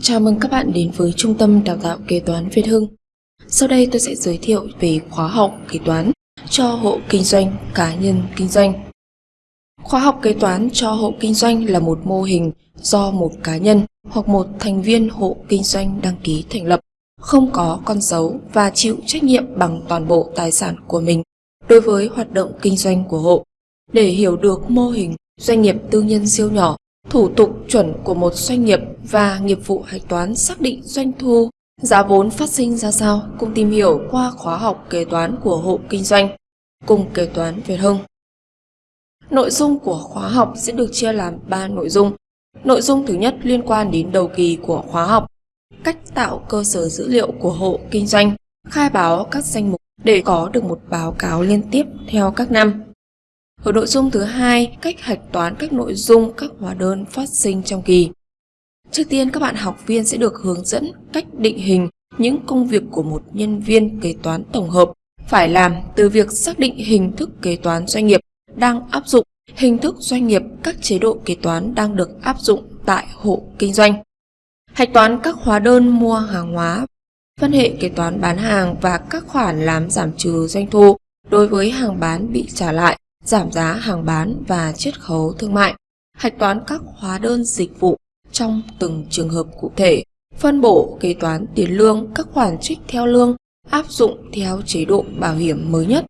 Chào mừng các bạn đến với Trung tâm Đào tạo Kế toán Việt Hưng. Sau đây tôi sẽ giới thiệu về khóa học kế toán cho hộ kinh doanh, cá nhân kinh doanh. Khóa học kế toán cho hộ kinh doanh là một mô hình do một cá nhân hoặc một thành viên hộ kinh doanh đăng ký thành lập, không có con dấu và chịu trách nhiệm bằng toàn bộ tài sản của mình đối với hoạt động kinh doanh của hộ. Để hiểu được mô hình doanh nghiệp tư nhân siêu nhỏ thủ tục chuẩn của một doanh nghiệp và nghiệp vụ hạch toán xác định doanh thu, giá vốn phát sinh ra sao cùng tìm hiểu qua khóa học kế toán của hộ kinh doanh cùng kế toán Việt Hưng. Nội dung của khóa học sẽ được chia làm 3 nội dung. Nội dung thứ nhất liên quan đến đầu kỳ của khóa học, cách tạo cơ sở dữ liệu của hộ kinh doanh, khai báo các danh mục để có được một báo cáo liên tiếp theo các năm. Ở nội dung thứ hai, cách hạch toán các nội dung các hóa đơn phát sinh trong kỳ. Trước tiên các bạn học viên sẽ được hướng dẫn cách định hình những công việc của một nhân viên kế toán tổng hợp phải làm từ việc xác định hình thức kế toán doanh nghiệp đang áp dụng, hình thức doanh nghiệp các chế độ kế toán đang được áp dụng tại hộ kinh doanh. Hạch toán các hóa đơn mua hàng hóa, phân hệ kế toán bán hàng và các khoản làm giảm trừ doanh thu đối với hàng bán bị trả lại giảm giá hàng bán và chiết khấu thương mại, hạch toán các hóa đơn dịch vụ trong từng trường hợp cụ thể, phân bổ kế toán tiền lương các khoản trích theo lương áp dụng theo chế độ bảo hiểm mới nhất.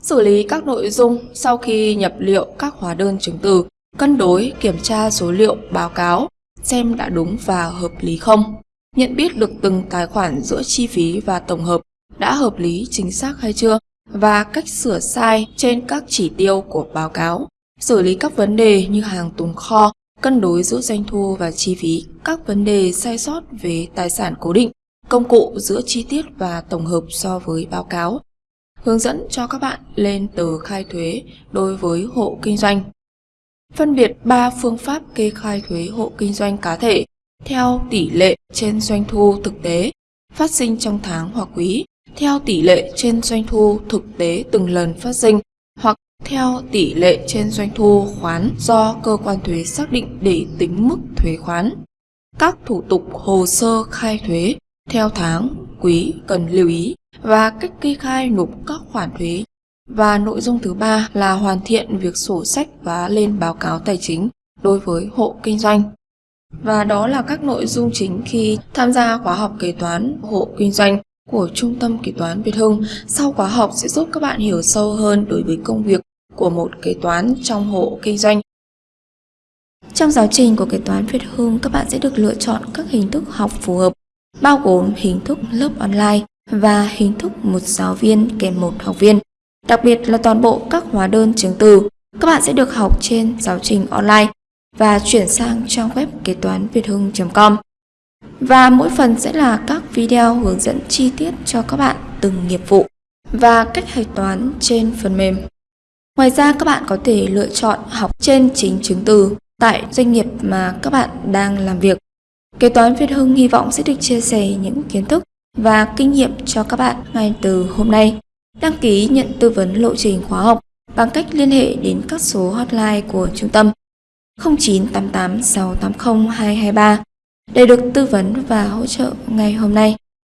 Xử lý các nội dung sau khi nhập liệu các hóa đơn chứng từ, cân đối kiểm tra số liệu báo cáo, xem đã đúng và hợp lý không. Nhận biết được từng tài khoản giữa chi phí và tổng hợp đã hợp lý chính xác hay chưa và cách sửa sai trên các chỉ tiêu của báo cáo, xử lý các vấn đề như hàng tồn kho, cân đối giữa doanh thu và chi phí, các vấn đề sai sót về tài sản cố định, công cụ giữa chi tiết và tổng hợp so với báo cáo. Hướng dẫn cho các bạn lên tờ khai thuế đối với hộ kinh doanh. Phân biệt 3 phương pháp kê khai thuế hộ kinh doanh cá thể theo tỷ lệ trên doanh thu thực tế phát sinh trong tháng hoặc quý theo tỷ lệ trên doanh thu thực tế từng lần phát sinh hoặc theo tỷ lệ trên doanh thu khoán do cơ quan thuế xác định để tính mức thuế khoán. Các thủ tục hồ sơ khai thuế theo tháng, quý cần lưu ý và cách kê khai nộp các khoản thuế. Và nội dung thứ ba là hoàn thiện việc sổ sách và lên báo cáo tài chính đối với hộ kinh doanh. Và đó là các nội dung chính khi tham gia khóa học kế toán hộ kinh doanh của Trung tâm Kế toán Việt Hưng sau khóa học sẽ giúp các bạn hiểu sâu hơn đối với công việc của một kế toán trong hộ kinh doanh. Trong giáo trình của kế toán Việt Hưng, các bạn sẽ được lựa chọn các hình thức học phù hợp, bao gồm hình thức lớp online và hình thức một giáo viên kèm một học viên. Đặc biệt là toàn bộ các hóa đơn chứng từ, các bạn sẽ được học trên giáo trình online và chuyển sang trang web kế toán việt hưng.com. Và mỗi phần sẽ là các video hướng dẫn chi tiết cho các bạn từng nghiệp vụ và cách hạch toán trên phần mềm. Ngoài ra, các bạn có thể lựa chọn học trên chính chứng từ tại doanh nghiệp mà các bạn đang làm việc. Kế toán Việt Hưng hy vọng sẽ được chia sẻ những kiến thức và kinh nghiệm cho các bạn ngay từ hôm nay. Đăng ký nhận tư vấn lộ trình khóa học bằng cách liên hệ đến các số hotline của trung tâm 0988 680 223 để được tư vấn và hỗ trợ ngày hôm nay.